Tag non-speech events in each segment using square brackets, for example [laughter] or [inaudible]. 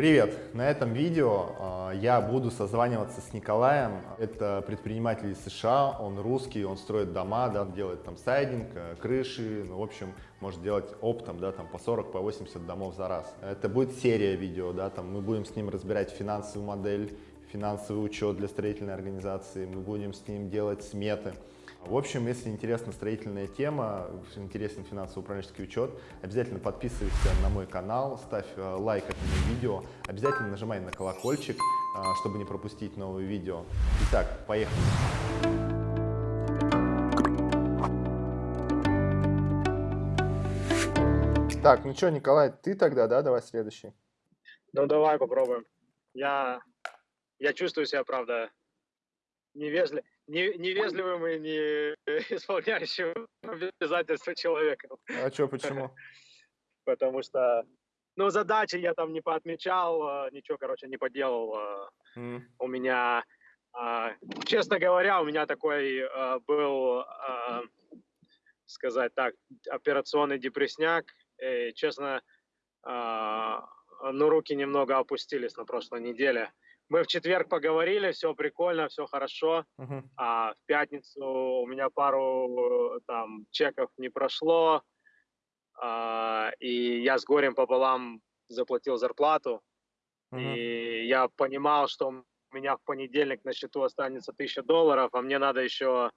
Привет! На этом видео э, я буду созваниваться с Николаем. Это предприниматель из США, он русский, он строит дома, да, делает там сайдинг, э, крыши, ну, в общем, может делать оптом, да, там по 40, по 80 домов за раз. Это будет серия видео, да, там мы будем с ним разбирать финансовую модель, финансовый учет для строительной организации, мы будем с ним делать сметы. В общем, если интересна строительная тема, интересен финансово-управленческий учет, обязательно подписывайся на мой канал, ставь э, лайк этому видео, обязательно нажимай на колокольчик, э, чтобы не пропустить новые видео. Итак, поехали! Так, ну что, Николай, ты тогда, да? Давай следующий. Ну, давай попробуем. Я, я чувствую себя, правда, невежливым не, невежливым и не [laughs] исполняющим обязательства человеком. А что, почему? [laughs] Потому что, ну, задачи я там не поотмечал, а, ничего, короче, не поделал. Mm. У меня, а, честно говоря, у меня такой был, сказать так, операционный депресняк. И, честно, ну, руки немного опустились на прошлой неделе мы в четверг поговорили, все прикольно, все хорошо. Uh-huh. А в пятницу у меня пару там чеков не прошло, а, и я с горем пополам заплатил зарплату. Uh-huh. И я понимал, что у меня в понедельник на счету останется тысяча долларов, а мне надо еще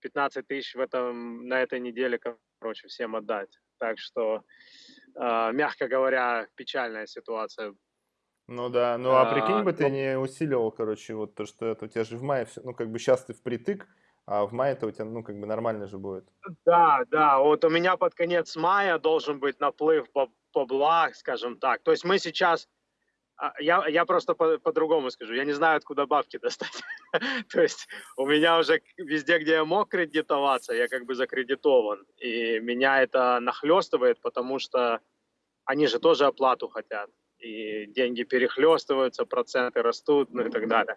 15 тысяч в этом, на этой неделе, короче, всем отдать. Так что, э, мягко говоря, печальная ситуация ну да, ну а, прикинь бы ты ну не усиливал, короче, вот то, что это у тебя же в мае все, ну как бы сейчас ты впритык, а в мае это у тебя, ну как бы нормально же будет. Да, да, вот у меня под конец мая должен быть наплыв по, по благ, скажем так. То есть мы сейчас, а, я, я просто по- по-другому скажу, я не знаю, откуда бабки достать. [laughs] То есть у меня уже везде, где я мог кредитоваться, я как бы закредитован. И меня это нахлестывает, потому что они же тоже оплату хотят и деньги перехлестываются, проценты растут, ну и так далее.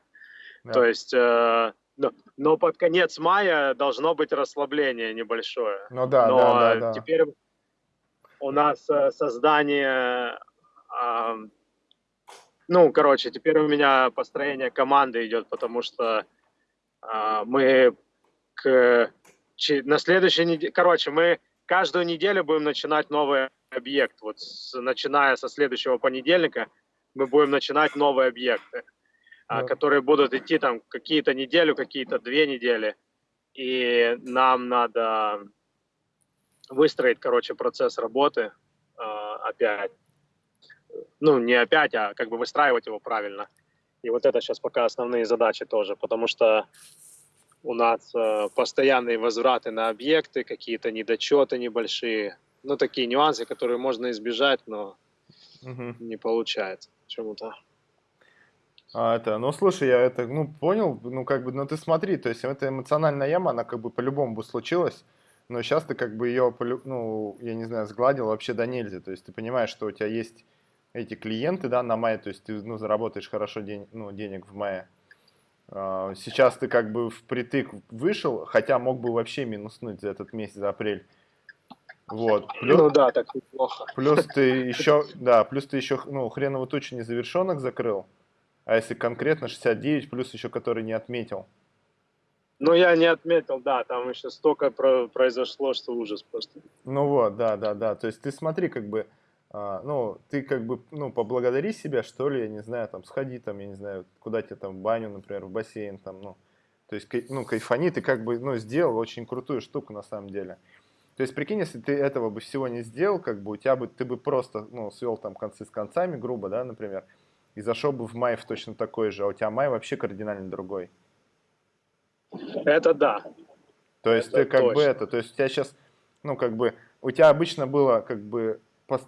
Да. То есть, э, но, но под конец мая должно быть расслабление небольшое. Ну да, но да, да, да. теперь у нас э, создание, э, ну, короче, теперь у меня построение команды идет, потому что э, мы к, на следующей неделе, короче, мы каждую неделю будем начинать новые объект. Вот с, начиная со следующего понедельника мы будем начинать новые объекты, а, которые будут идти там какие-то неделю, какие-то две недели. И нам надо выстроить, короче, процесс работы а, опять. Ну, не опять, а как бы выстраивать его правильно. И вот это сейчас пока основные задачи тоже, потому что у нас э, постоянные возвраты на объекты, какие-то недочеты небольшие, ну, такие нюансы, которые можно избежать, но угу. не получается почему-то. А, это, ну, слушай, я это, ну, понял, ну, как бы, ну, ты смотри, то есть, эта эмоциональная яма, она, как бы, по-любому бы случилась, но сейчас ты, как бы, ее, ну, я не знаю, сгладил вообще до нельзя, то есть, ты понимаешь, что у тебя есть эти клиенты, да, на мае, то есть, ты, ну, заработаешь хорошо день, ну, денег в мае, а, сейчас ты, как бы, впритык вышел, хотя мог бы вообще минуснуть за этот месяц, за апрель, вот. Плюс, ну да, так неплохо. Плюс ты [laughs] еще, да, плюс ты еще, ну, хреново тучу незавершенных закрыл. А если конкретно 69, плюс еще который не отметил. Ну, я не отметил, да, там еще столько про произошло, что ужас просто. Ну вот, да, да, да. То есть ты смотри, как бы, а, ну, ты как бы, ну, поблагодари себя, что ли, я не знаю, там, сходи там, я не знаю, куда тебе там, в баню, например, в бассейн, там, ну, то есть, ну, кайфани, ты как бы, ну, сделал очень крутую штуку на самом деле. То есть, прикинь, если ты этого бы всего не сделал, как бы у тебя бы, ты бы просто, ну, свел там концы с концами, грубо, да, например, и зашел бы в май в точно такой же, а у тебя май вообще кардинально другой. Это да. То есть это ты как точно. бы это, то есть у тебя сейчас, ну, как бы, у тебя обычно было, как бы,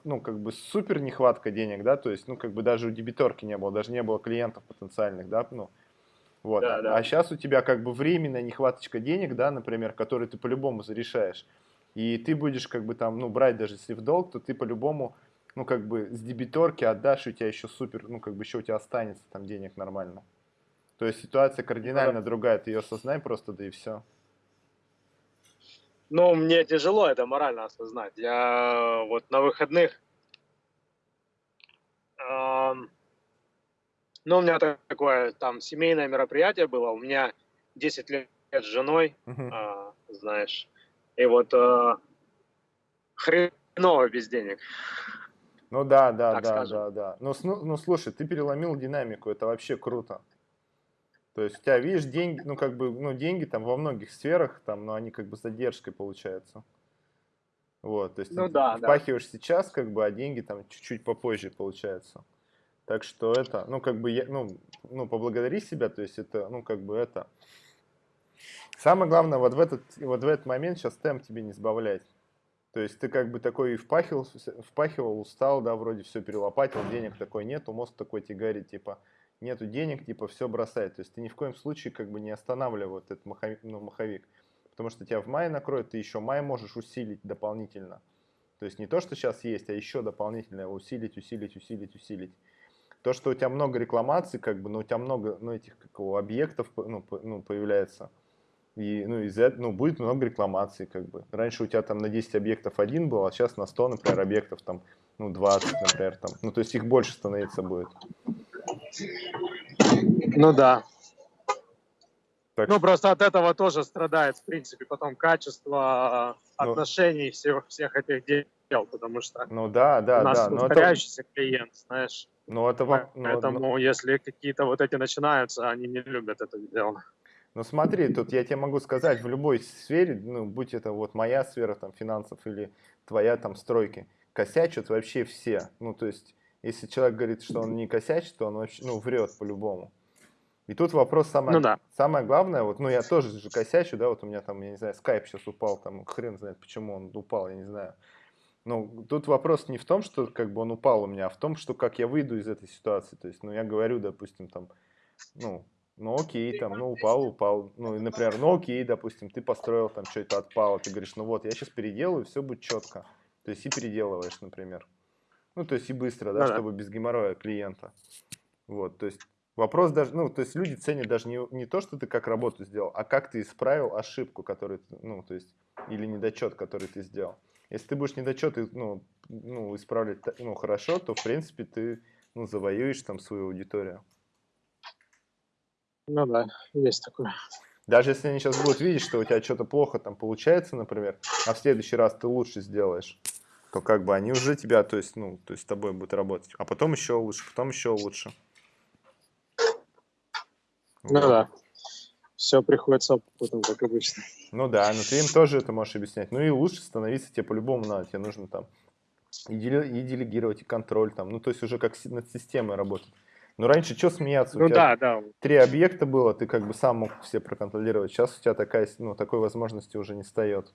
ну, как бы супер нехватка денег, да, то есть, ну, как бы даже у дебиторки не было, даже не было клиентов потенциальных, да, ну, вот. Да, да. А сейчас у тебя как бы временная нехваточка денег, да, например, которые ты по-любому зарешаешь. И ты будешь как бы там, ну, брать даже если в долг, то ты по-любому, ну, как бы с дебиторки отдашь, и у тебя еще супер, ну, как бы еще у тебя останется там денег нормально. То есть ситуация кардинально да. другая, ты ее осознай просто, да и все. Ну, мне тяжело это морально осознать. Я вот на выходных, э, Ну, у меня такое там семейное мероприятие было. У меня 10 лет с женой, а, знаешь. И вот а, хреново без денег. Ну да, да, Так да, скажем. да, да. Ну, сну- ну слушай, ты переломил динамику, это вообще круто. То есть у тебя, видишь, деньги, ну как бы, ну деньги там во многих сферах, там, но они как бы с задержкой получаются. Вот, то есть Ну ты да, да. впахиваешь сейчас, как бы, а деньги там чуть-чуть попозже получаются. Так что это, ну как бы, я, ну, ну поблагодари себя, то есть это, ну как бы это. Самое главное, вот в этот, вот в этот момент сейчас темп тебе не сбавлять. То есть ты как бы такой впахивал, впахивал, устал, да, вроде все перелопатил, денег такой нету, мозг такой тебе типа, нету денег, типа, все бросай. То есть ты ни в коем случае как бы не останавливай вот этот маховик, ну, маховик. Потому что тебя в мае накроет, ты еще май можешь усилить дополнительно. То есть не то, что сейчас есть, а еще дополнительно усилить, усилить, усилить, усилить. То, что у тебя много рекламаций, как бы, ну, у тебя много, ну, этих, как объектов, ну, ну, появляется. И, ну, из этого, ну, будет много рекламаций, как бы. Раньше у тебя там на 10 объектов один был, а сейчас на 100, например, объектов там, ну, 20, например, там. Ну, то есть их больше становиться будет. Ну да. Так Ну просто от этого тоже страдает, в принципе, потом качество Ну. отношений всех, всех этих дел, потому что ну, да, да, у нас да. Но это, повторяющийся клиент, знаешь. ну, это, ну, Поэтому, ну, если какие-то вот эти начинаются, они не любят это дело. Ну смотри, тут я тебе могу сказать, в любой сфере, ну будь это вот моя сфера там финансов или твоя там стройки, косячат вообще все. Ну то есть, если человек говорит, что он не косячит, то он вообще, ну врет по-любому. И тут вопрос самое, Ну да. самое главное, вот, ну я тоже же косячу, да, вот у меня там, я не знаю, скайп сейчас упал, там хрен знает, почему он упал, я не знаю. Ну, тут вопрос не в том, что как бы он упал у меня, а в том, что как я выйду из этой ситуации. То есть, ну, я говорю, допустим, там, ну, ну окей, там, ну упал, упал. Ну, например, ну окей, допустим, ты построил там что-то отпало, ты говоришь, ну вот, я сейчас переделаю, все будет четко. То есть и переделываешь, например. Ну, то есть и быстро, да, Ну да. чтобы без геморроя клиента. Вот, то есть вопрос даже, ну, то есть люди ценят даже не, не то, что ты как работу сделал, а как ты исправил ошибку, которую, ну, то есть, или недочет, который ты сделал. Если ты будешь недочет, ну, ну, исправлять, ну, хорошо, то, в принципе, ты, ну, завоюешь там свою аудиторию. Ну да, есть такое. Даже если они сейчас будут видеть, что у тебя что-то плохо там получается, например, а в следующий раз ты лучше сделаешь, то как бы они уже тебя, то есть, ну, то есть с тобой будут работать. А потом еще лучше, потом еще лучше. Ну Вот. да. Все приходится опытом, как обычно. Ну да, но ты им тоже это можешь объяснять. Ну и лучше становиться тебе по-любому надо. Тебе нужно там и, деле- и делегировать, и контроль там. Ну то есть уже как над системой работать. Но раньше что смеяться? У Ну тебя да, да. три объекта было, ты как бы сам мог все проконтролировать. Сейчас у тебя такая, ну, такой возможности уже не встает.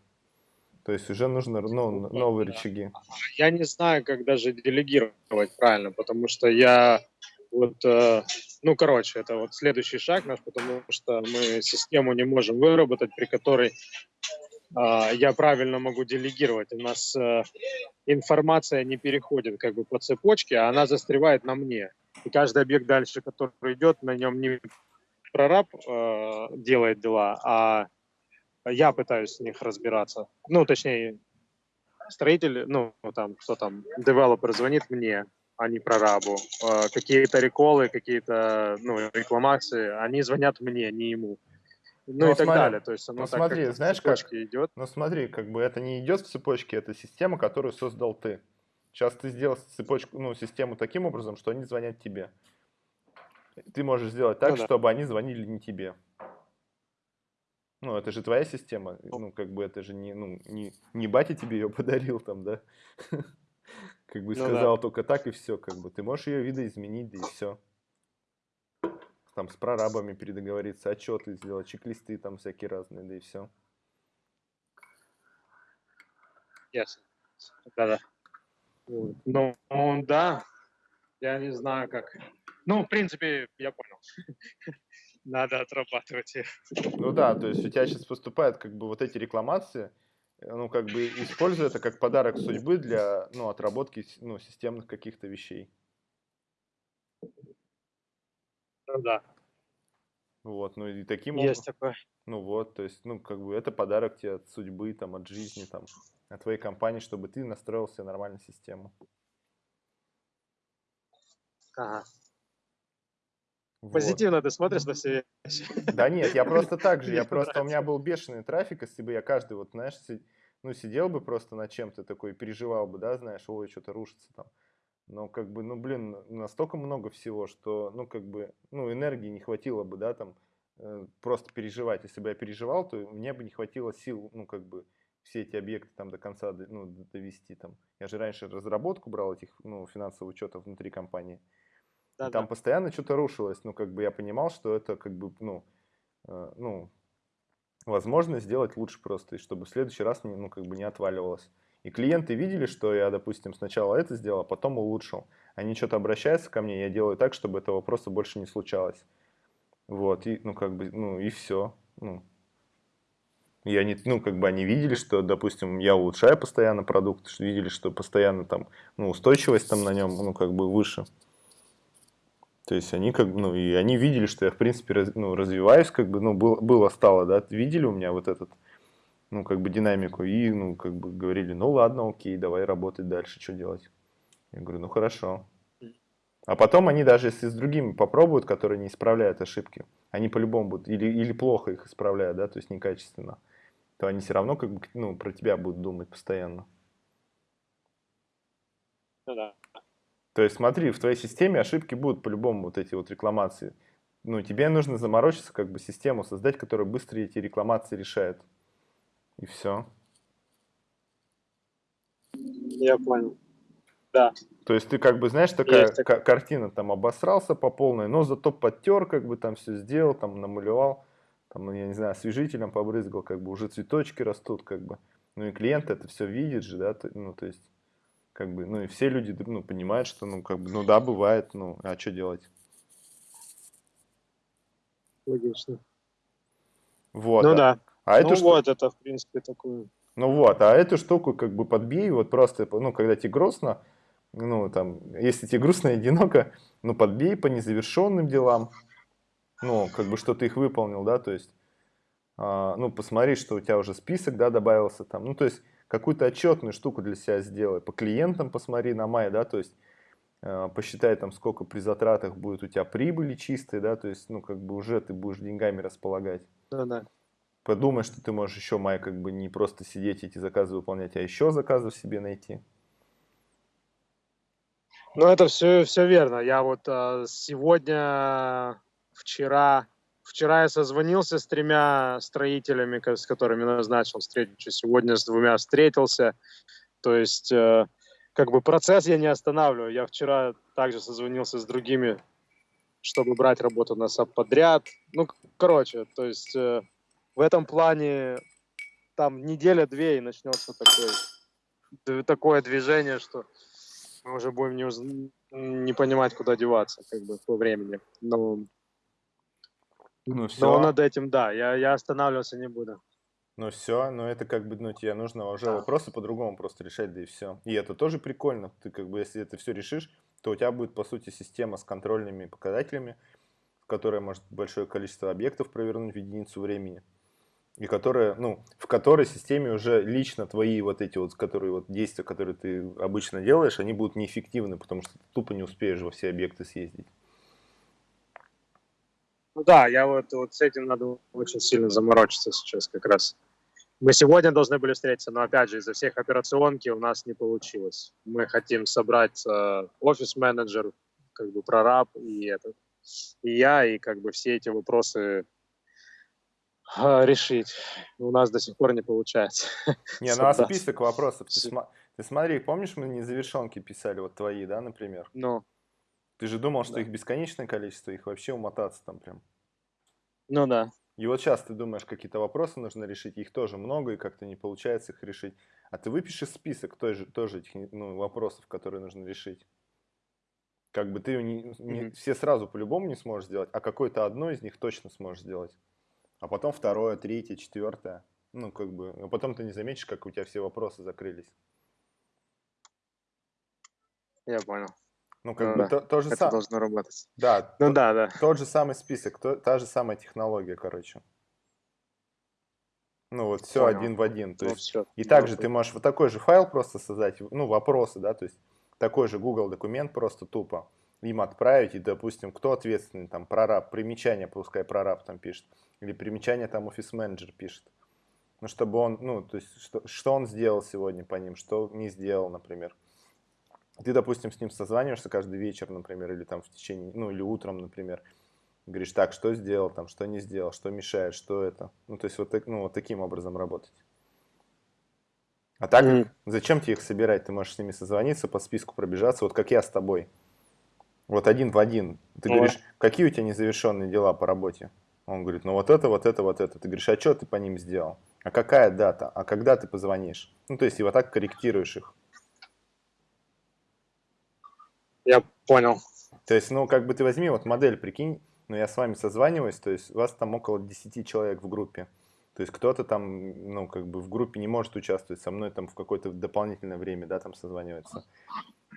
То есть уже нужно ну, новые Да. рычаги. Я не знаю, как даже делегировать правильно, потому что я вот, э, ну, короче, это вот следующий шаг наш, потому что мы систему не можем выработать, при которой я правильно могу делегировать. У нас э, информация не переходит как бы по цепочке, а она застревает на мне. И каждый объект дальше, который идет, на нем не прораб э, делает дела, а я пытаюсь с них разбираться. Ну, точнее, строитель, ну, там, кто там, девелопер звонит мне, а не прорабу. Э, какие-то реколы, какие-то, ну, рекламации, они звонят мне, не ему. Ну, Ну, и так смотри, далее. То есть оно ну, так смотри, как-то в знаешь как? цепочке идет. Но смотри, как бы это не идет в цепочке, это система, которую создал ты. Сейчас ты сделал цепочку, ну, систему таким образом, что они звонят тебе. Ты можешь сделать так, Ну да. чтобы они звонили не тебе. Ну, это же твоя система. Ну, как бы это же не, ну, не, не батя тебе ее подарил там, да? [laughs] Как бы Ну сказал только так и все, как бы. Ты можешь ее видоизменить, да и все. Там с прорабами передоговориться, отчеты сделать, чек-листы там всякие разные, да и все. Ясно. Да-да. Ну, да, я не знаю, как. Ну, в принципе, я понял. [laughs] Надо отрабатывать их. Ну да, то есть у тебя сейчас поступают как бы вот эти рекламации, э, ну как бы используй это как подарок судьбы для, ну, отработки, ну, системных каких-то вещей. Ну, да, Вот, ну и таким есть образом, такое. ну вот, то есть, ну как бы это подарок тебе от судьбы, там, от жизни, там, от твоей компании, чтобы ты настроил себе нормальную систему. Ага. Вот. Позитивно ты смотришь на все вещи. [laughs] Да нет, я просто так же, я просто, у меня был бешеный трафик, если бы я каждый, вот, знаешь, ну, сидел бы просто над чем-то такой, переживал бы, да, знаешь, ой, что-то рушится там. Но, как бы, ну, блин, настолько много всего, что, ну, как бы, ну, энергии не хватило бы, да, там, э, просто переживать. Если бы я переживал, то мне бы не хватило сил, ну, как бы, все эти объекты там до конца, ну, довести там. Я же раньше разработку брал этих, ну, финансовых учетов внутри компании. И Да, там да. постоянно что-то рушилось. Ну, как бы я понимал, что это как бы, ну, э, ну, возможно сделать лучше просто, и чтобы в следующий раз, ну, как бы не отваливалось. И клиенты видели, что я, допустим, сначала это сделал, а потом улучшил. Они что-то обращаются ко мне, я делаю так, чтобы этого просто больше не случалось. Вот, и, ну, как бы, ну, и все. Ну, и они, ну, как бы они видели, что, допустим, я улучшаю постоянно продукт, видели, что постоянно там, ну, устойчивость там на нем, ну, как бы выше. То есть они как бы, ну, и они видели, что я, в принципе, раз- ну, развиваюсь, как бы, ну, было, было, стало, да, видели у меня вот этот, ну, как бы динамику, и, ну, как бы говорили, ну, ладно, окей, давай работать дальше, что делать? Я говорю, ну, хорошо. А потом они даже, если с другими попробуют, которые не исправляют ошибки, они по-любому будут, или, или плохо их исправляют, да, то есть некачественно, то они все равно, как бы, ну, про тебя будут думать постоянно. Ну да. То есть смотри, в твоей системе ошибки будут по-любому вот эти вот рекламации. Ну, тебе нужно заморочиться, как бы систему создать, которая быстро эти рекламации решает. И все. Я понял. Да. То есть ты как бы, знаешь, такая Есть ка- картина, там обосрался по полной, но зато подтер, как бы там все сделал, там намалевал, там, ну, я не знаю, освежителем побрызгал, как бы уже цветочки растут, как бы. Ну и клиент это все видит же, да, ну то есть, как бы, ну и все люди, ну, понимают, что, ну, как бы, ну да, бывает, ну, а что делать? Логично. Вот. ну да. А эту ну шту- вот, это, в принципе, такое. Ну вот, а эту штуку как бы подбей, вот просто, ну, когда тебе грустно, ну, там, если тебе грустно и одиноко, ну, подбей по незавершенным делам, ну, как бы, что ты их выполнил, да, то есть, а, ну, посмотри, что у тебя уже список, да, добавился там, ну, то есть, какую-то отчетную штуку для себя сделай, по клиентам посмотри на май, да, то есть, а, посчитай там, сколько при затратах будет у тебя прибыли чистой, да, то есть, ну, как бы, уже ты будешь деньгами располагать. Да, да. Подумай, что ты можешь еще, май, как бы не просто сидеть эти заказы выполнять, а еще заказов себе найти. Ну, это все, все верно. Я вот а, сегодня, вчера, вчера я созвонился с тремя строителями, с которыми назначил встречу. Сегодня с двумя встретился. То есть, э, как бы процесс я не останавливаю. Я вчера также созвонился с другими, чтобы брать работу на подряд. Ну, короче, то есть э, в этом плане там неделя-две и начнется такой, д- такое движение, что мы уже будем не, уз- не понимать, куда деваться, как бы, по времени. Но, Ну но все, над этим, да, я, я останавливаться не буду. ну все, но это как бы, ну тебе нужно уже Да. вопросы по-другому просто решать, да и все. И это тоже прикольно. Ты как бы, если это все решишь, то у тебя будет, по сути, система с контрольными показателями, которая может большое количество объектов провернуть в единицу времени. И которая, ну, в которой системе уже лично твои вот эти вот, которые вот действия, которые ты обычно делаешь, они будут неэффективны, потому что ты тупо не успеешь во все объекты съездить. Ну да, я вот, вот с этим надо очень сильно заморочиться сейчас как раз. Мы сегодня должны были встретиться, но опять же из-за всех операционки у нас не получилось. Мы хотим собрать э, офис-менеджер, как бы прораб и этот, и я, и как бы все эти вопросы решить. У нас до сих пор не получается. Не, ну а список вопросов, ты, сма- ты смотри, помнишь, мы незавершенки писали, вот твои, да, например? Ну, Ты же думал, что Да. их бесконечное количество, их вообще умотаться там прям. ну да. И вот сейчас ты думаешь, какие-то вопросы нужно решить, их тоже много, и как-то не получается их решить. А ты выпишешь список той же, тоже этих ну, вопросов, которые нужно решить. Как бы ты не, не- Мгм. все сразу по-любому не сможешь сделать, а какое-то одно из них точно сможешь сделать. А потом второе, третье, четвертое. Ну, как бы, а потом ты не заметишь, как у тебя все вопросы закрылись. Я понял. Ну, как Ну бы да, то, то же самое. должно работать. Да, Ну то- да, да. Тот же самый список, то- та же самая технология, короче. Ну вот все Понял. один в один. То Ну, есть, всё. и также Ну, ты можешь вот такой же файл просто создать, ну вопросы, да, то есть такой же Google документ просто тупо. Им отправить, и, допустим, кто ответственный, там, прораб, примечание, пускай прораб там пишет, или примечание там офис-менеджер пишет. Ну, чтобы он, ну, то есть, что, что он сделал сегодня по ним, что не сделал, например. Ты, допустим, с ним созваниваешься каждый вечер, например, или там в течение, ну, или утром, например, говоришь, так, что сделал, там, что не сделал, что мешает, что это. Ну, то есть, вот, так, ну, вот таким образом работать. А так, mm. зачем тебе их собирать? Ты можешь с ними созвониться, по списку пробежаться, вот как я с тобой. Вот один в один. Ты mm. говоришь, какие у тебя незавершенные дела по работе? Он говорит, ну вот это, вот это, вот это. Ты говоришь, а что ты по ним сделал? А какая дата? А когда ты позвонишь? Ну, то есть, и вот так корректируешь их. Я понял. То есть, ну, как бы ты возьми вот модель, прикинь, ну, я с вами созваниваюсь, то есть, у вас там около 10 человек в группе. То есть кто-то там, ну, как бы в группе не может участвовать, со мной там в какое-то дополнительное время, да, там созванивается.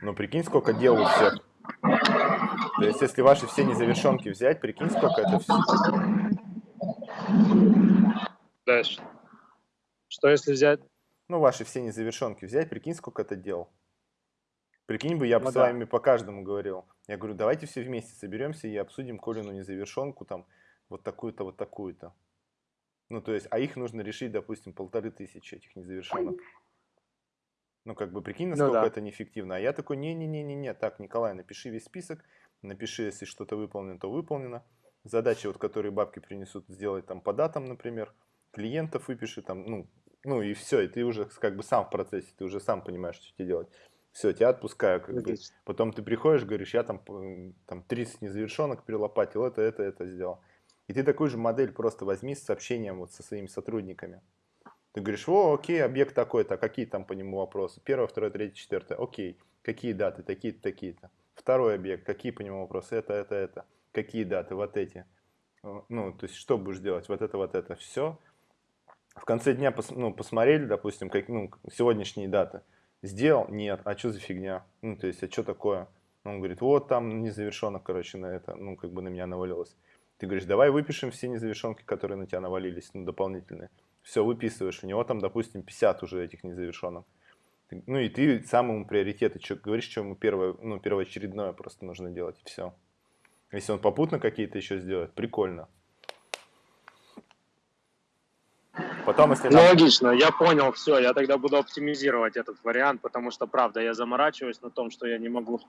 Но прикинь, сколько дел у всех. То есть, если ваши все незавершенки взять, прикинь, сколько это все. Дальше. Что если взять? Ну, ваши все незавершенки взять, прикинь, сколько это дел. Прикинь бы, я бы ну, с да. вами по каждому говорил. Я говорю, давайте все вместе соберемся и обсудим Колину незавершенку, там, вот такую-то, вот такую-то. Ну, то есть, а их нужно решить, допустим, полторы тысячи этих незавершенных. Ну, как бы, прикинь, ну насколько ну, да. это неэффективно. А я такой, не-не-не-не-не, так, Николай, напиши весь список, напиши, если что-то выполнено, то выполнено. Задачи, вот, которые бабки принесут, сделать там по датам, например, клиентов выпиши, там, ну, ну и все, и ты уже как бы сам в процессе, ты уже сам понимаешь, что тебе делать. Все, тебя отпускаю. Как бы. Потом ты приходишь, говоришь, я там, там 30 незавершенок перелопатил, это, это, это сделал. И ты такую же модель просто возьми с сообщением вот со своими сотрудниками. Ты говоришь, о, окей, объект такой-то, а какие там по нему вопросы? Первое, второе, третье, четвертое. Окей, какие даты, такие-то, такие-то. Второй объект, какие по нему вопросы? Это, это, это. Какие даты? Вот эти. Ну, то есть, что будешь делать? Вот это, вот это. Все. В конце дня пос, ну, посмотрели, допустим, как, ну, сегодняшние даты. Сделал? Нет. А что за фигня? Ну, то есть, а что такое? Он говорит, вот там незавершенно, короче, на это, ну, как бы на меня навалилось. Ты говоришь, давай выпишем все незавершенки, которые на тебя навалились, ну, дополнительные. Все, выписываешь. У него там, допустим, 50 уже этих незавершенных. Ну и ты сам ему приоритеты, что, говоришь, что ему первое, ну, первоочередное просто нужно делать, и все. Если он попутно какие-то еще сделает, прикольно. Потом, если нам... логично, я понял, все, я тогда буду оптимизировать этот вариант, потому что, правда, я заморачиваюсь на том, что я не могу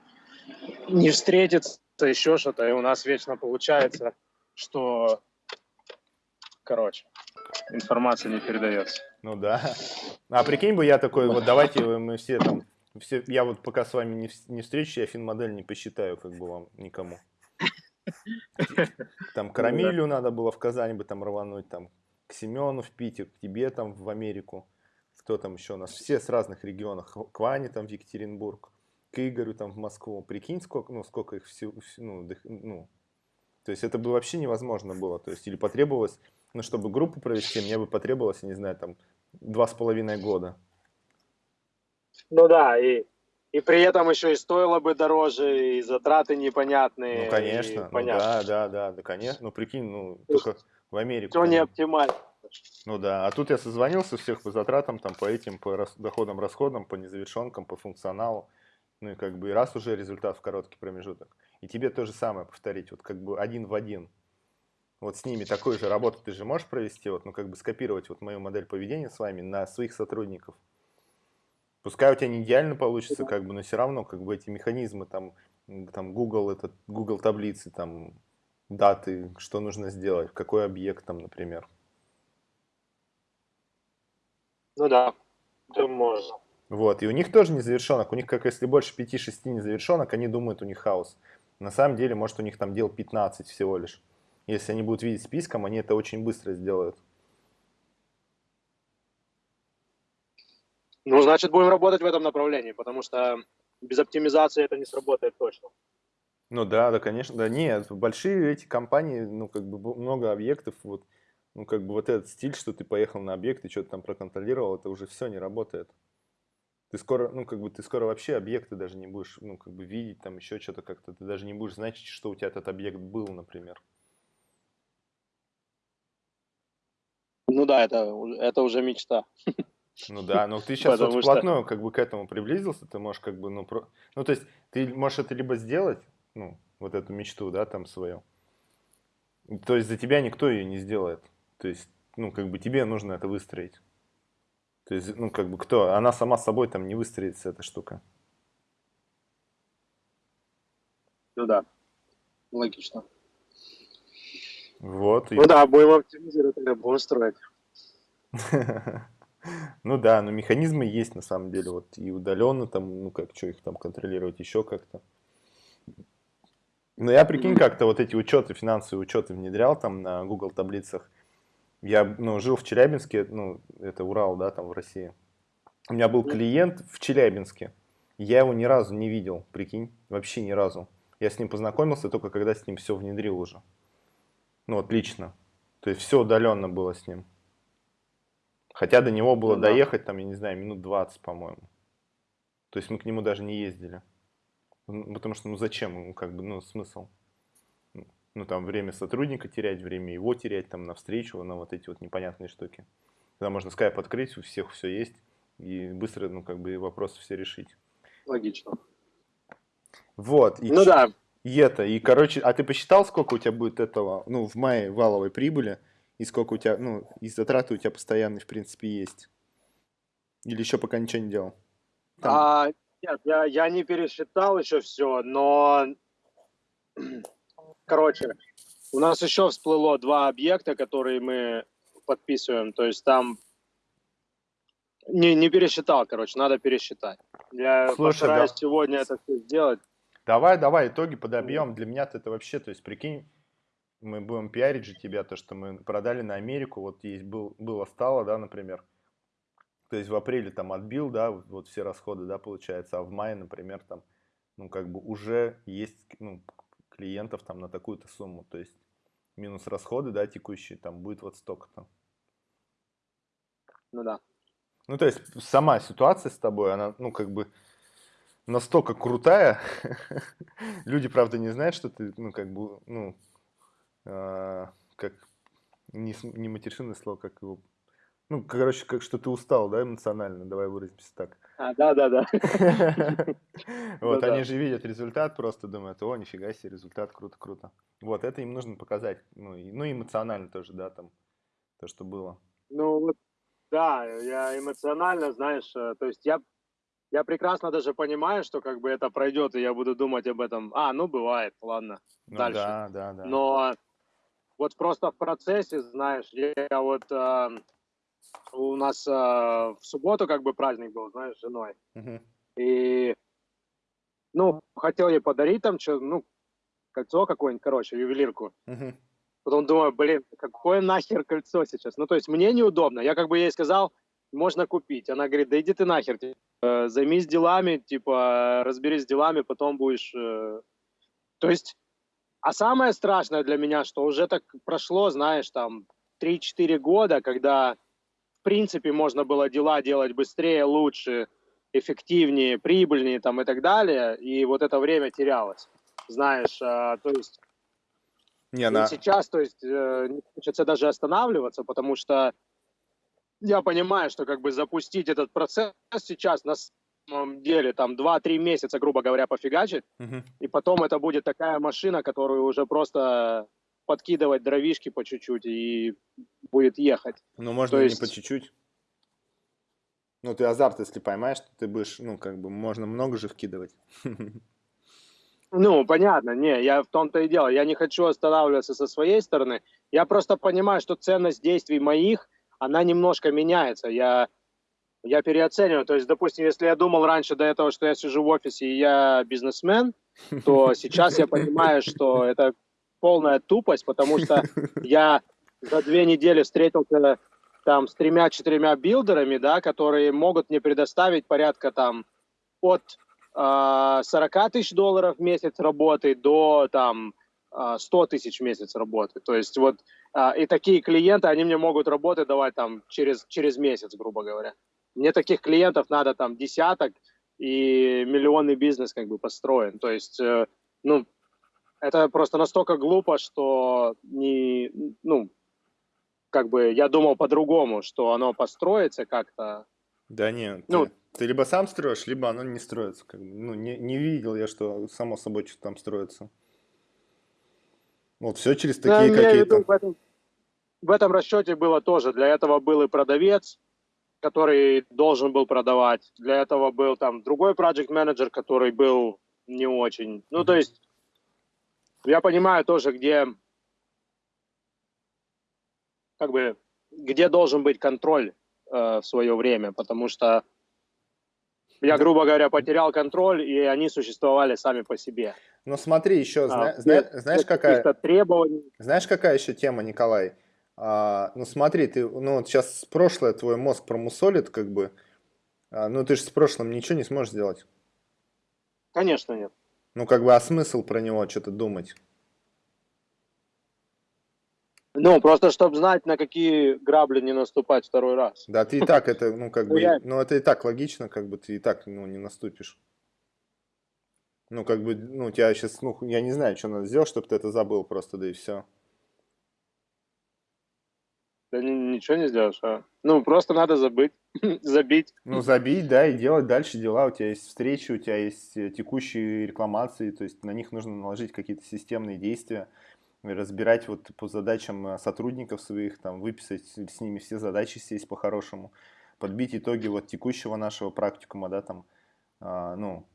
не встретиться, еще что-то, и у нас вечно получается что, короче, информация не передается. Ну да. А прикинь бы я такой, вот давайте мы все там, все, я вот пока с вами не, не встречусь, я фин-модель не посчитаю, как бы вам никому. Там Карамилю надо было в Казани бы там рвануть, там к Семену в Питер, к тебе там в Америку. Кто там еще у нас? Все с разных регионов. К Ване там в Екатеринбург, к Игорю там в Москву. Прикинь, сколько, ну, сколько их всего, ну, ну, то есть это бы вообще невозможно было. То есть или потребовалось, ну, чтобы группу провести, мне бы потребовалось, я не знаю, там, два с половиной года. Ну да, и, и при этом еще и стоило бы дороже, и затраты непонятные. Ну, конечно, ну, да, да, да, да, конечно. Ну, прикинь, ну, только в Америку. Все не оптимально. Ну да, а тут я созвонился всех по затратам, там, по этим, по рас, доходам, расходам, по незавершенкам, по функционалу. Ну и как бы и раз уже результат в короткий промежуток. И тебе то же самое повторить, вот как бы один в один. Вот с ними такую же работу ты же можешь провести, вот, ну как бы скопировать вот мою модель поведения с вами на своих сотрудников. Пускай у тебя не идеально получится, как бы, но все равно как бы эти механизмы, там, там Google, это Google таблицы, там, даты, что нужно сделать, какой объект там, например. Ну да, это можно. Вот, и у них тоже незавершенок, у них как если больше 5-6 незавершенок, они думают, у них хаос. На самом деле, может, у них там дел 15 всего лишь. Если они будут видеть списком, они это очень быстро сделают. Ну, значит, будем работать в этом направлении, потому что без оптимизации это не сработает точно. Ну да, да, конечно, да, нет, большие эти компании, ну, как бы много объектов, вот, ну, как бы вот этот стиль, что ты поехал на объект и что-то там проконтролировал, это уже все не работает. Ты скоро, ну, как бы, ты скоро вообще объекты даже не будешь, ну, как бы, видеть, там, еще что-то как-то, ты даже не будешь знать, что у тебя этот объект был, например. Ну да, это, это уже мечта. Ну да, но ты сейчас вот вплотную что... как бы к этому приблизился, ты можешь как бы, ну, про... ну, то есть ты можешь это либо сделать, ну, вот эту мечту, да, там свою. То есть за тебя никто ее не сделает. То есть, ну, как бы тебе нужно это выстроить. То есть, ну, как бы кто? Она сама собой там не выстроится, эта штука. Ну да, логично. Вот. Ну и... да, будем оптимизировать, будем строить. [laughs] Ну да, но механизмы есть на самом деле, вот и удаленно там, ну как, что их там контролировать еще как-то. Ну я прикинь, как-то вот эти учеты, финансовые учеты внедрял там на Google таблицах. Я, ну, жил в Челябинске, ну, это Урал, да, там в России. У меня был клиент в Челябинске. Я его ни разу не видел, прикинь, вообще ни разу. Я с ним познакомился только когда с ним все внедрил уже. Ну, вот лично. То есть все удаленно было с ним. Хотя до него было ну, доехать, там, я не знаю, минут 20, по-моему. То есть мы к нему даже не ездили. Потому что, ну зачем ему, как бы, ну смысл? Ну там время сотрудника терять, время его терять, там на встречу, на вот эти вот непонятные штуки. Когда можно скайп открыть, у всех все есть, и быстро, ну как бы вопросы все решить. Логично. Вот. И ну ч... да. И это, и короче, а ты посчитал, сколько у тебя будет этого, ну в мае валовой прибыли? И сколько у тебя, ну, и затраты у тебя постоянные, в принципе, есть? Или еще пока ничего не делал? Там. А, нет, я, я не пересчитал еще все, но, [clears throat] короче, у нас еще всплыло два объекта, которые мы подписываем, то есть там не, не пересчитал, короче, надо пересчитать. Я Слушай, постараюсь да. сегодня это все сделать. Давай, давай, итоги подобьем. Для меня это вообще, то есть, прикинь, мы будем пиарить же тебя, то, что мы продали на Америку, вот есть был, было стало, да, например, то есть в апреле там отбил, да, вот все расходы, да, получается, а в мае, например, там, ну, как бы уже есть, ну, клиентов там на такую-то сумму, то есть минус расходы, да, текущие, там будет вот столько-то. Ну да. Ну, то есть сама ситуация с тобой, она, ну, как бы настолько крутая, [laughs] люди, правда, не знают, что ты, ну, как бы, ну, как не, не матершинное слово, как его ну, короче, как что ты устал, да, эмоционально, давай выразимся так. А, [laughs] да, да, да. Вот, они же видят результат, просто думают, о, нифига себе, результат, круто, круто. Вот, это им нужно показать, ну, ну, эмоционально тоже, да, там, то, что было. Ну, вот, да, я эмоционально, знаешь, э, то есть я, я прекрасно даже понимаю, что как бы это пройдет, и я буду думать об этом, а, ну, бывает, ладно, ну, дальше. Да, да, да. Но вот просто в процессе, знаешь, я вот э, у нас э, в субботу как бы праздник был, знаешь, с женой. Uh-huh. И, ну, хотел ей подарить там что, ну, кольцо какое-нибудь, короче, ювелирку. Uh-huh. Потом думаю, блин, какое нахер кольцо сейчас? Ну, то есть мне неудобно. Я как бы ей сказал, можно купить. Она говорит, да иди ты нахер, типа, займись делами, типа, разберись с делами, потом будешь... Э... То есть а самое страшное для меня, что уже так прошло, знаешь, там 3-4 года, когда в принципе можно было дела делать быстрее, лучше, эффективнее, прибыльнее там и так далее, и вот это время терялось, знаешь, а, то есть не, она... сейчас, то есть э, не хочется даже останавливаться, потому что я понимаю, что как бы запустить этот процесс сейчас на деле там 2-3 месяца, грубо говоря, пофигачить, угу. и потом это будет такая машина, которую уже просто подкидывать дровишки по чуть-чуть и будет ехать. Ну, можно То есть... не по чуть-чуть. Ну, ты азарт, если поймаешь, то ты будешь, ну, как бы, можно много же вкидывать. [laughs] Ну, понятно, не, я в том-то и дело. Я не хочу останавливаться со своей стороны. Я просто понимаю, что ценность действий моих, она немножко меняется. Я я переоцениваю. То есть, допустим, если я думал раньше до этого, что я сижу в офисе и я бизнесмен, то [laughs] сейчас я понимаю, что это полная тупость, потому что я за две недели встретился там с тремя-четырьмя билдерами, да, которые могут мне предоставить порядка там от э, 40 тысяч долларов в месяц работы до там 100 а, тысяч в месяц работы. То есть вот э, и такие клиенты, они мне могут работы давать там через, через месяц, грубо говоря. Мне таких клиентов надо там десяток, и миллионный бизнес как бы построен. То есть, э, ну, это просто настолько глупо, что не, ну, как бы я думал по-другому, что оно построится как-то. Да нет. Ну, Ты либо сам строишь, либо оно не строится. Как бы. Ну, не, не видел я, что само собой что-то там строится. Вот все через такие какие-то... В этом, в этом расчете было тоже. Для этого был и продавец, который должен был продавать. Для этого был там другой project менеджер который был не очень. Ну, то есть я понимаю тоже, где как бы где должен быть контроль э, в свое время, потому что я, грубо говоря, потерял контроль, и они существовали сами по себе. Ну смотри, еще, а, зна знаешь, какая... требований. Знаешь, какая еще тема, Николай? А, ну смотри, ты, ну вот сейчас прошлое твой мозг промусолит, как бы, а, ну ты же с прошлым ничего не сможешь сделать. Конечно нет. Ну как бы, а смысл про него что-то думать? Ну, просто чтобы знать, на какие грабли не наступать второй раз. Да, ты и так [laughs] это, ну, как бы, ну, это и так логично, как бы ты и так, ну, не наступишь. Ну, как бы, ну, тебя сейчас, ну, я не знаю, что надо сделать, чтобы ты это забыл просто, да и все. Да ничего не сделаешь, а? Ну, просто надо забыть, [laughs] забить. Ну, забить, да, и делать дальше дела. У тебя есть встречи, у тебя есть э, текущие рекламации, то есть на них нужно наложить какие-то системные действия разбирать вот по задачам э, сотрудников своих, там, выписать с ними все задачи, сесть по-хорошему, подбить итоги вот текущего нашего практикума, да, там, а, ну,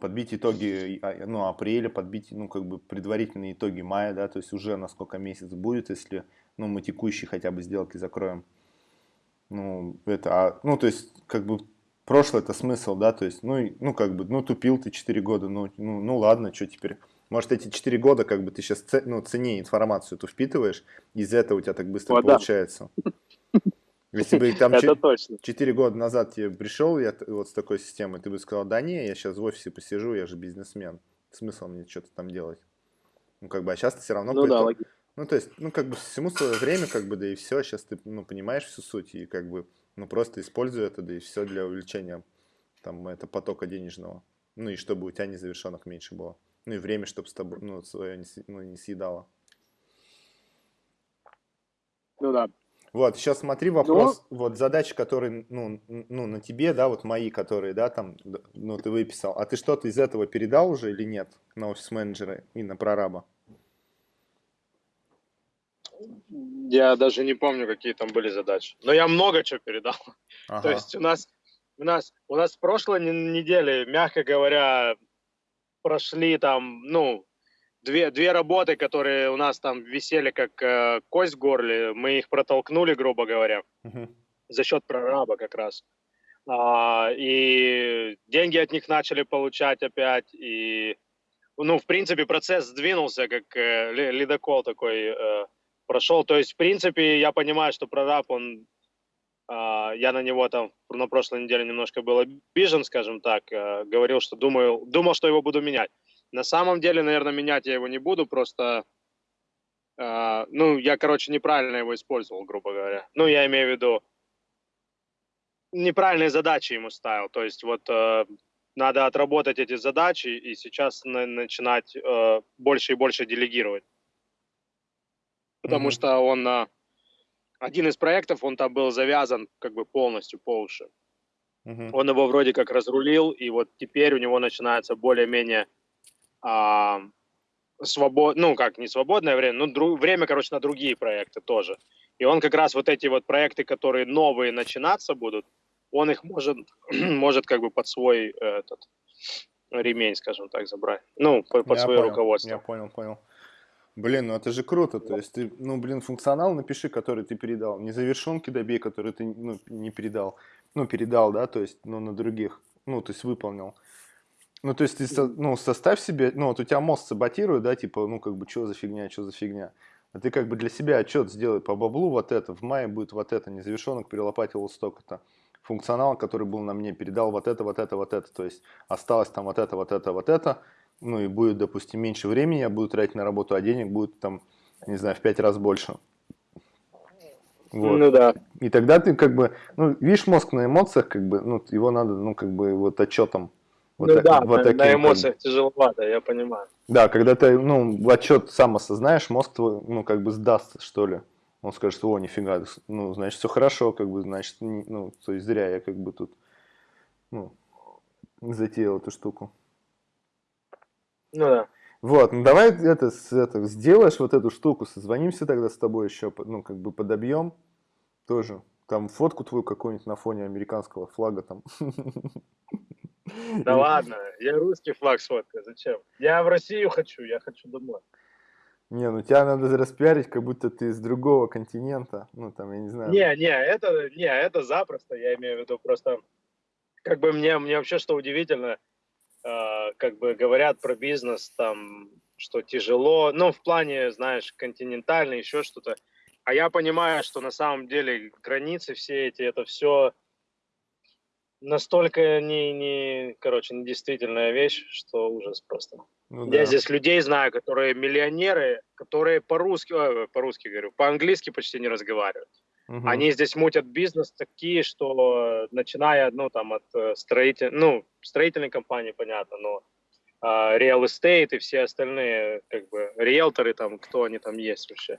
подбить итоги, а, ну, апреля, подбить, ну, как бы предварительные итоги мая, да, то есть уже на сколько месяц будет, если, ну, мы текущие хотя бы сделки закроем. Ну, это, а, ну, то есть, как бы, прошлое это смысл, да, то есть, ну, ну, как бы, ну, тупил ты 4 года, ну, ну, ну ладно, что теперь может, эти 4 года, как бы ты сейчас ну, цене информацию эту впитываешь, из-за этого у тебя так быстро О, получается. Если бы там 4 года назад тебе пришел я вот с такой системой, ты бы сказал, да не, я сейчас в офисе посижу, я же бизнесмен. Смысл мне что-то там делать? Ну, как бы, а сейчас ты все равно... Ну, да, логично. Ну, то есть, ну, как бы, всему свое время, как бы, да и все, сейчас ты, ну, понимаешь всю суть, и, как бы, ну, просто используй это, да и все для увеличения, там, это потока денежного. Ну, и чтобы у тебя незавершенных меньше было. Ну и время, чтобы с тобой, ну, свое не, ну, не съедало. Ну да. Вот, сейчас смотри вопрос, ну, вот задачи, которые, ну, ну, на тебе, да, вот мои, которые, да, там, ну, ты выписал, а ты что-то из этого передал уже или нет на офис-менеджера и на прораба? Я даже не помню, какие там были задачи, но я много чего передал. Ага. То есть у нас, у нас, у нас в прошлой неделе, мягко говоря, прошли там, ну, две, две работы, которые у нас там висели как э, кость в горле, мы их протолкнули, грубо говоря, uh-huh. за счет прораба как раз. А, и деньги от них начали получать опять, и, ну, в принципе, процесс сдвинулся, как э, ледокол такой э, прошел. То есть, в принципе, я понимаю, что прораб, он а, я на него там на прошлой неделе немножко был обижен, скажем так, э, говорил, что думаю, думал, что его буду менять. На самом деле, наверное, менять я его не буду, просто, а, ну, я, короче, неправильно его использовал, грубо говоря. Ну, я имею в виду, неправильные задачи ему ставил, то есть вот э, надо отработать эти задачи и сейчас начинать э, больше и больше делегировать. Потому mm-hmm. что он один из проектов, он там был завязан как бы полностью по уши. Uh-huh. Он его вроде как разрулил, и вот теперь у него начинается более-менее а, свобод, ну как не свободное время, ну дру... время, короче, на другие проекты тоже. И он как раз вот эти вот проекты, которые новые начинаться будут, он их может, [clears throat] может как бы под свой этот ремень, скажем так, забрать. Ну, под, под свое понял, руководство. Я понял, понял. Блин, ну это же круто. То есть ты, ну, блин, функционал напиши, который ты передал. Не завершенки добей, которые ты ну, не передал. Ну, передал, да, то есть, ну, на других. Ну, то есть выполнил. Ну, то есть ты, ну, составь себе, ну, вот у тебя мозг саботирует, да, типа, ну, как бы, что за фигня, что за фигня. А ты как бы для себя отчет сделай по баблу вот это, в мае будет вот это, незавершенок перелопатил вот столько-то. Функционал, который был на мне, передал вот это, вот это, вот это. То есть осталось там вот это, вот это, вот это ну и будет, допустим, меньше времени, я буду тратить на работу, а денег будет там, не знаю, в пять раз больше. Вот. Ну да. И тогда ты как бы, ну, видишь, мозг на эмоциях, как бы, ну, его надо, ну, как бы, вот отчетом. Вот ну так, да, вот на, таким, на эмоциях как... тяжеловато, я понимаю. Да, когда ты, ну, отчет сам осознаешь, мозг твой, ну, как бы сдаст, что ли. Он скажет, о, нифига, ну, значит, все хорошо, как бы, значит, ну, то есть зря я как бы тут ну, затеял эту штуку. Ну да. Вот, ну давай это, это сделаешь вот эту штуку, созвонимся тогда с тобой еще, ну как бы подобьем тоже. Там фотку твою какую-нибудь на фоне американского флага там. Да ладно, я русский флаг сфоткаю, зачем? Я в Россию хочу, я хочу домой. Не, ну тебя надо распиарить, как будто ты из другого континента. Ну там, я не знаю. Не, не, это, не, это запросто, я имею в виду просто, как бы мне, мне вообще что удивительно, как бы говорят про бизнес там, что тяжело, ну, в плане, знаешь, континентальный, еще что-то. А я понимаю, что на самом деле границы все эти, это все настолько не, не, короче, недействительная вещь, что ужас просто. Ну Я да. здесь людей знаю, которые миллионеры, которые по-русски, по-русски говорю, по-английски почти не разговаривают. Мгм. Они здесь мутят бизнес такие, что начиная, ну, там, от э, строитель, ну, строительной компании, понятно, но real estate и все остальные, как бы, риэлторы там, кто они там есть вообще.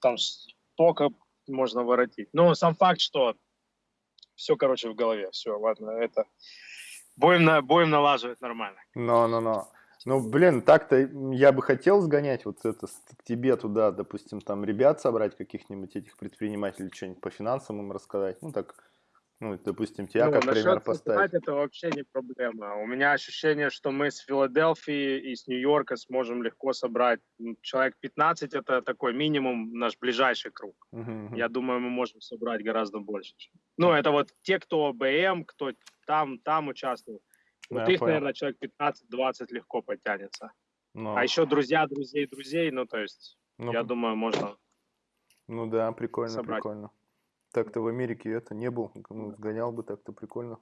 Там столько можно воротить. Но сам факт, что все, короче, в голове. Все, ладно, это... Будем, на, будем налаживать нормально. Но, но, но. Ну, блин, так-то я бы хотел сгонять вот это к тебе туда, допустим, там ребят собрать каких-нибудь этих предпринимателей, что-нибудь по финансам им рассказать. Ну, так, ну, допустим, тебя Ну, как пример поставить. это вообще не проблема. У меня ощущение, что мы с Филадельфии и с Нью-Йорка сможем легко собрать. Человек 15 это такой минимум наш ближайший круг. Мгм. Я думаю, мы можем собрать гораздо больше. Ну, это вот те, кто БМ, кто там, там участвует. Ну, Вот их, понял. наверное, человек 15-20 легко потянется. Ну, А еще друзья, друзей, друзей, ну, то есть, ну, я думаю, можно... ну да, прикольно, собрать. прикольно. Так-то в Америке это не был, ну, сгонял бы так-то прикольно.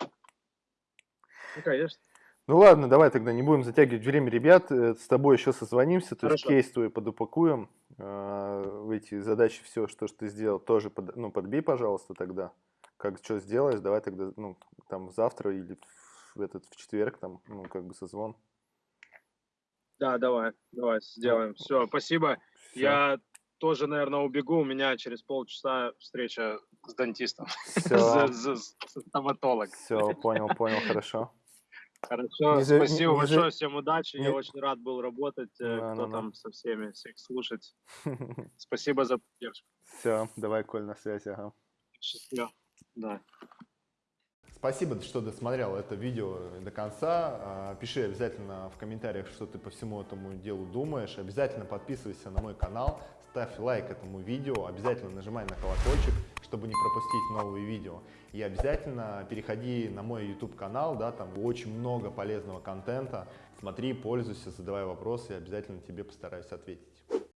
Ну, конечно. Ну ладно, давай тогда не будем затягивать время, ребят. э, С тобой еще созвонимся, то есть кейс твой подупакуем. э, эти задачи все, что ж ты сделал, тоже под- ну, подбей, пожалуйста, тогда. Как что сделаешь, давай тогда, ну, там завтра или в этот в четверг, там, ну, как бы созвон. Да, давай, давай, сделаем. Все, спасибо. Всё. Я тоже, наверное, убегу. У меня через полчаса встреча с дантистом, Все, [laughs] стоматолог. все, понял, понял, хорошо. Хорошо, Не спасибо не большое, всем удачи. не- Я очень рад был работать. э, Да, Кто да, да. там со всеми, всех слушать. [laughs] Спасибо за поддержку. Все, давай, Коль, на связи, ага. Счастливо. Да. Спасибо, что досмотрел это видео до конца. А, Пиши обязательно в комментариях, что ты по всему этому делу думаешь. Обязательно подписывайся на мой канал, ставь лайк этому видео, обязательно нажимай на колокольчик, чтобы не пропустить новые видео. И обязательно переходи на мой YouTube канал, да, там очень много полезного контента. Смотри, пользуйся, задавай вопросы, и обязательно тебе постараюсь ответить.